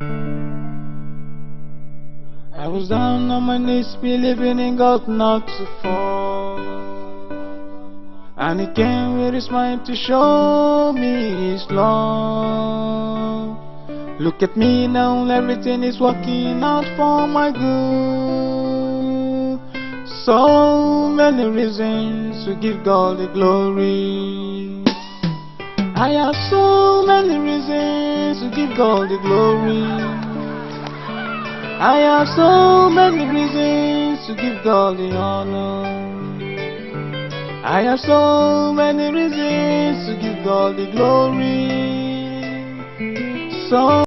I was down on my knees, believing in God not to fall. And He came with His mind to show me His love. Look at me now, everything is working out for my good. So many reasons to give God the glory. I have so many reasons to give God the glory. I have so many reasons to give God the honor. I have so many reasons to give God the glory. So